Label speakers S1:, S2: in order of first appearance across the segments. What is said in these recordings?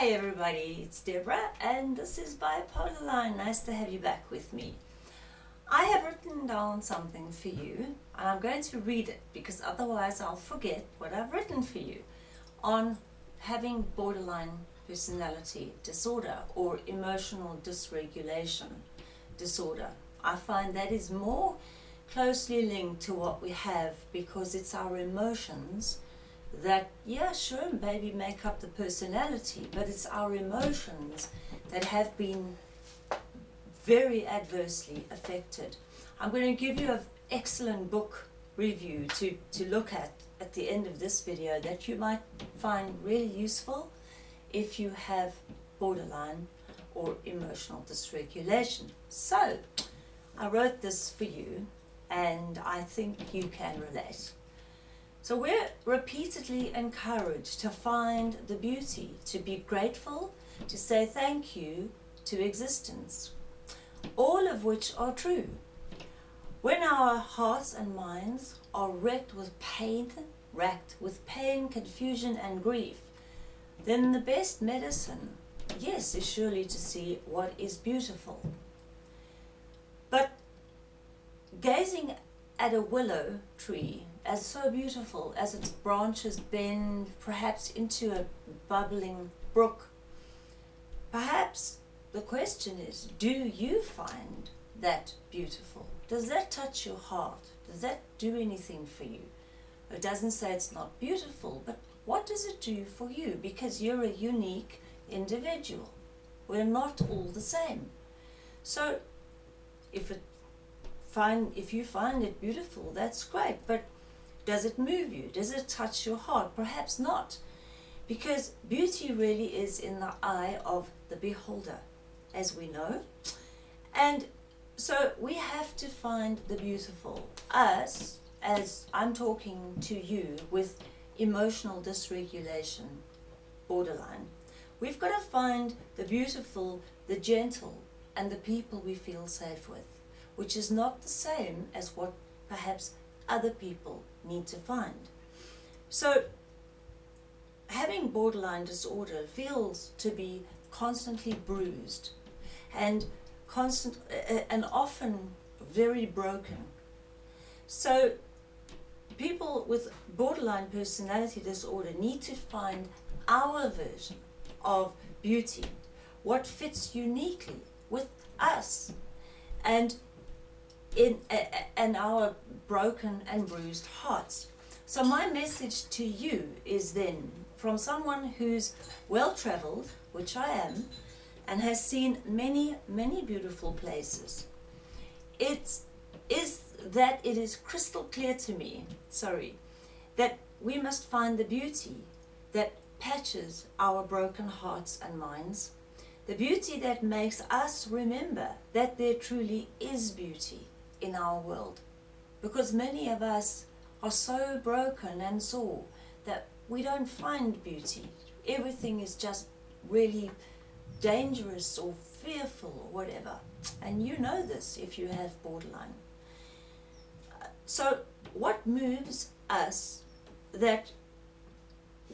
S1: Hi everybody, it's Deborah and this is Bipolar Line. Nice to have you back with me. I have written down something for you and I'm going to read it because otherwise I'll forget what I've written for you on having borderline personality disorder or emotional dysregulation disorder. I find that is more closely linked to what we have because it's our emotions that, yeah, sure, maybe make up the personality, but it's our emotions that have been very adversely affected. I'm going to give you an excellent book review to, to look at at the end of this video that you might find really useful if you have borderline or emotional dysregulation. So, I wrote this for you and I think you can relate. So we're repeatedly encouraged to find the beauty, to be grateful, to say thank you to existence, all of which are true. When our hearts and minds are wrecked with pain, racked with pain, confusion and grief, then the best medicine, yes, is surely to see what is beautiful. But gazing at a willow tree as so beautiful as its branches bend perhaps into a bubbling brook. Perhaps the question is, do you find that beautiful? Does that touch your heart? Does that do anything for you? It doesn't say it's not beautiful, but what does it do for you? Because you're a unique individual. We're not all the same. So if it find if you find it beautiful, that's great. But does it move you? Does it touch your heart? Perhaps not. Because beauty really is in the eye of the beholder, as we know. And so we have to find the beautiful. Us, as I'm talking to you with emotional dysregulation, borderline, we've got to find the beautiful, the gentle, and the people we feel safe with, which is not the same as what perhaps other people need to find. So having borderline disorder feels to be constantly bruised and constant and often very broken. So people with borderline personality disorder need to find our version of beauty, what fits uniquely with us. And in and our broken and bruised hearts. So my message to you is then from someone who's well traveled, which I am, and has seen many, many beautiful places. It is that it is crystal clear to me, sorry, that we must find the beauty that patches our broken hearts and minds, the beauty that makes us remember that there truly is beauty in our world because many of us are so broken and sore that we don't find beauty. Everything is just really dangerous or fearful or whatever. And you know this if you have borderline. So what moves us that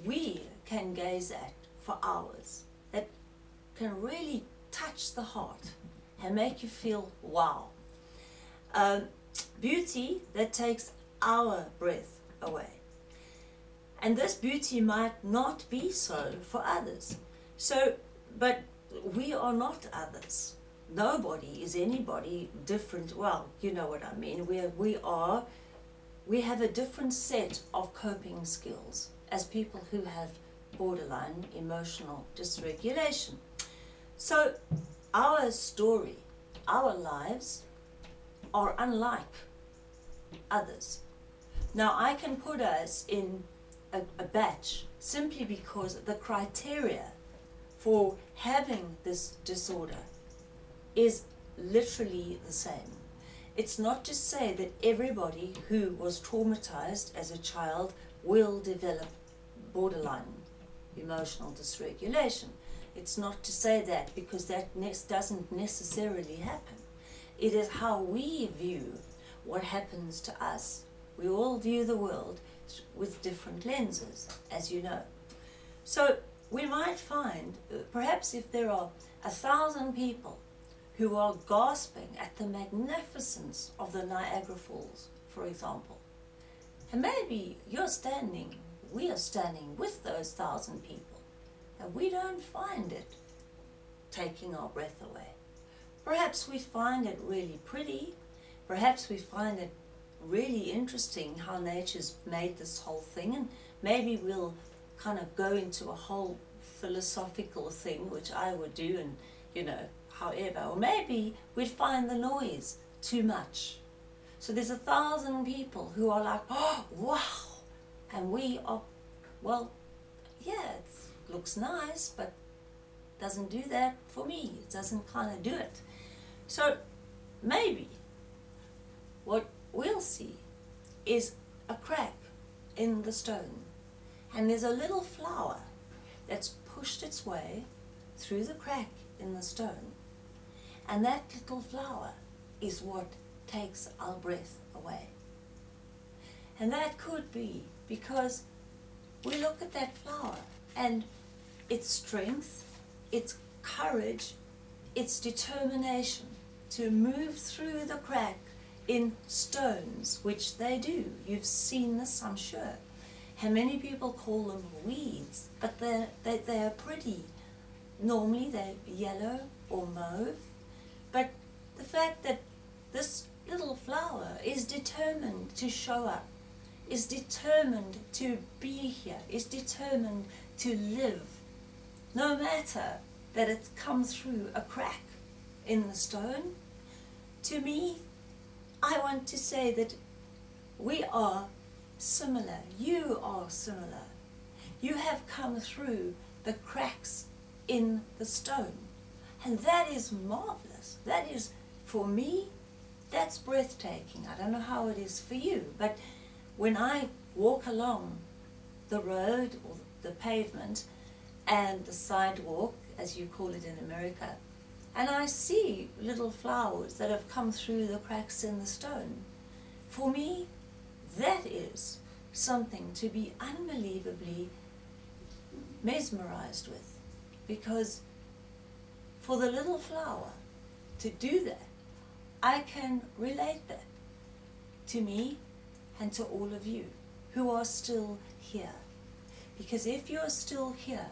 S1: we can gaze at for hours, that can really touch the heart and make you feel wow, um, beauty that takes our breath away. And this beauty might not be so for others. So, but we are not others. Nobody is anybody different. Well, you know what I mean. We are, we are, we have a different set of coping skills as people who have borderline emotional dysregulation. So our story, our lives are unlike others. Now I can put us in a, a batch simply because the criteria for having this disorder is literally the same. It's not to say that everybody who was traumatized as a child will develop borderline emotional dysregulation. It's not to say that because that ne doesn't necessarily happen. It is how we view what happens to us. We all view the world with different lenses, as you know. So we might find, perhaps if there are a thousand people who are gasping at the magnificence of the Niagara Falls, for example, and maybe you're standing, we are standing with those thousand people, and we don't find it taking our breath away. Perhaps we find it really pretty, perhaps we find it really interesting how nature's made this whole thing, and maybe we'll kind of go into a whole philosophical thing, which I would do, and you know, however, or maybe we'd find the noise too much. So there's a thousand people who are like, oh, wow, and we are, well, yeah, it looks nice, but doesn't do that for me. It doesn't kind of do it. So maybe what we'll see is a crack in the stone and there's a little flower that's pushed its way through the crack in the stone. And that little flower is what takes our breath away. And that could be because we look at that flower and its strength, its courage, its determination to move through the crack in stones, which they do. You've seen this, I'm sure. How many people call them weeds, but they're, they, they are pretty. Normally they're yellow or mauve, but the fact that this little flower is determined to show up, is determined to be here, is determined to live, no matter that it's come through a crack in the stone. To me, I want to say that we are similar. You are similar. You have come through the cracks in the stone. And that is marvelous. That is, for me, that's breathtaking. I don't know how it is for you, but when I walk along the road or the pavement and the sidewalk, as you call it in America, and I see little flowers that have come through the cracks in the stone, for me, that is something to be unbelievably mesmerized with. Because for the little flower to do that, I can relate that to me and to all of you who are still here. Because if you're still here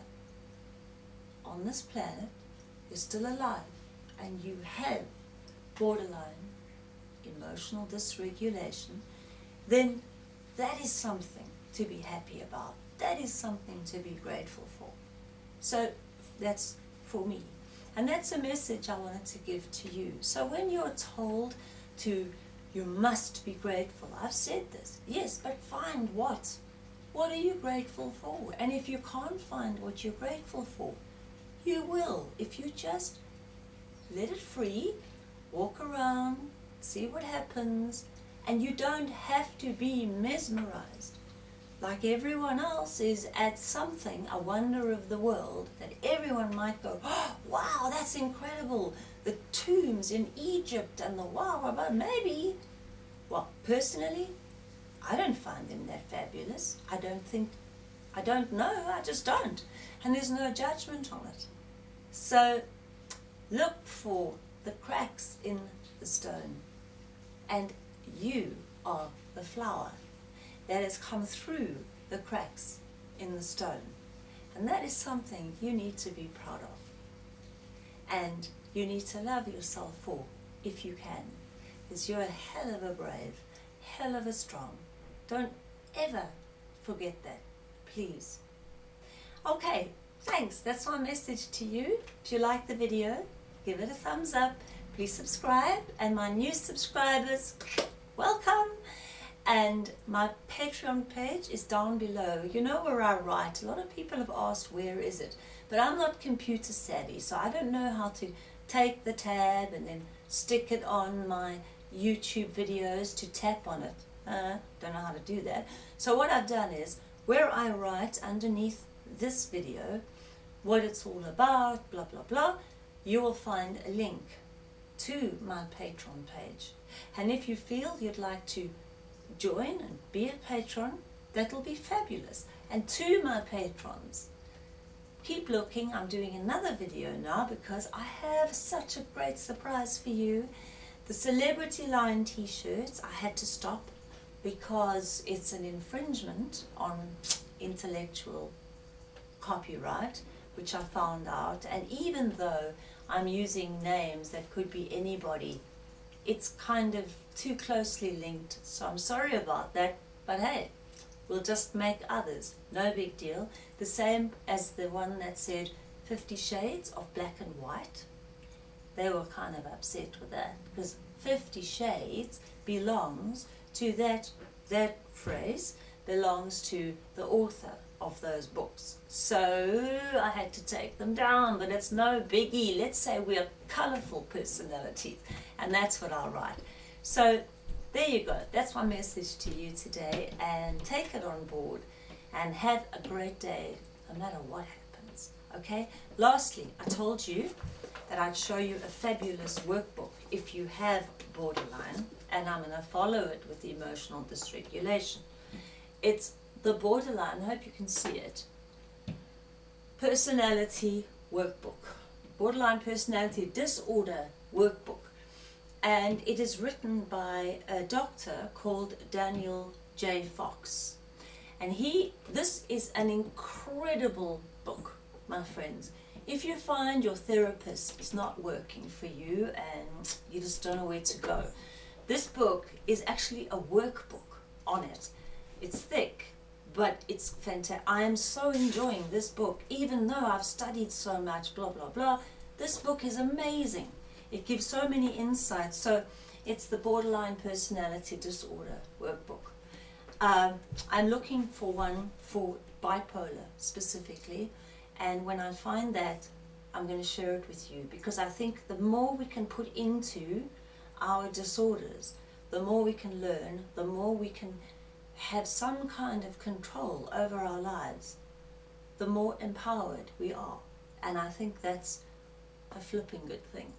S1: on this planet, you're still alive and you have borderline emotional dysregulation, then that is something to be happy about. That is something to be grateful for. So that's for me. And that's a message I wanted to give to you. So when you're told to, you must be grateful, I've said this, yes, but find what? What are you grateful for? And if you can't find what you're grateful for, you will if you just let it free, walk around, see what happens, and you don't have to be mesmerized like everyone else is at something, a wonder of the world, that everyone might go, oh, wow, that's incredible. The tombs in Egypt and the wow, wow, maybe. Well, personally, I don't find them that fabulous. I don't think, I don't know, I just don't. And there's no judgment on it. So look for the cracks in the stone and you are the flower that has come through the cracks in the stone. And that is something you need to be proud of. And you need to love yourself for, if you can. Because you're a hell of a brave, hell of a strong. Don't ever forget that, please. Okay, thanks. That's my message to you. If you like the video, give it a thumbs up. Please subscribe. And my new subscribers, welcome and my Patreon page is down below. You know where I write. A lot of people have asked where is it, but I'm not computer savvy, so I don't know how to take the tab and then stick it on my YouTube videos to tap on it. Uh, don't know how to do that. So what I've done is, where I write underneath this video, what it's all about, blah, blah, blah, you will find a link to my Patreon page. And if you feel you'd like to join and be a patron, that'll be fabulous. And to my patrons, keep looking. I'm doing another video now because I have such a great surprise for you. The Celebrity Lion t-shirts, I had to stop because it's an infringement on intellectual copyright, which I found out. And even though I'm using names that could be anybody, it's kind of too closely linked. So I'm sorry about that, but hey, we'll just make others. No big deal. The same as the one that said Fifty Shades of Black and White. They were kind of upset with that because Fifty Shades belongs to that, that phrase belongs to the author of those books. So I had to take them down, but it's no biggie. Let's say we're colorful personalities, and that's what I'll write. So there you go. That's my message to you today, and take it on board and have a great day, no matter what happens. Okay? Lastly, I told you that I'd show you a fabulous workbook if you have borderline, and I'm going to follow it with the emotional dysregulation. It's the borderline, I hope you can see it, personality workbook, borderline personality disorder workbook. And it is written by a doctor called Daniel J. Fox. And he, this is an incredible book, my friends. If you find your therapist is not working for you and you just don't know where to go, this book is actually a workbook on it. It's thick, but it's fantastic. I am so enjoying this book, even though I've studied so much, blah, blah, blah. This book is amazing. It gives so many insights. So it's the Borderline Personality Disorder workbook. Um, I'm looking for one for bipolar specifically. And when I find that, I'm going to share it with you because I think the more we can put into our disorders, the more we can learn, the more we can have some kind of control over our lives, the more empowered we are. And I think that's a flipping good thing.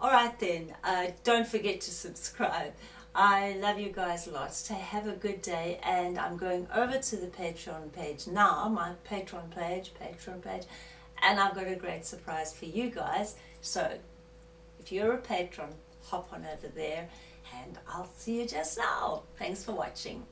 S1: Alright then, uh, don't forget to subscribe. I love you guys lots. So have a good day and I'm going over to the Patreon page now, my Patreon page, Patreon page, and I've got a great surprise for you guys. So if you're a patron, hop on over there and I'll see you just now. Thanks for watching.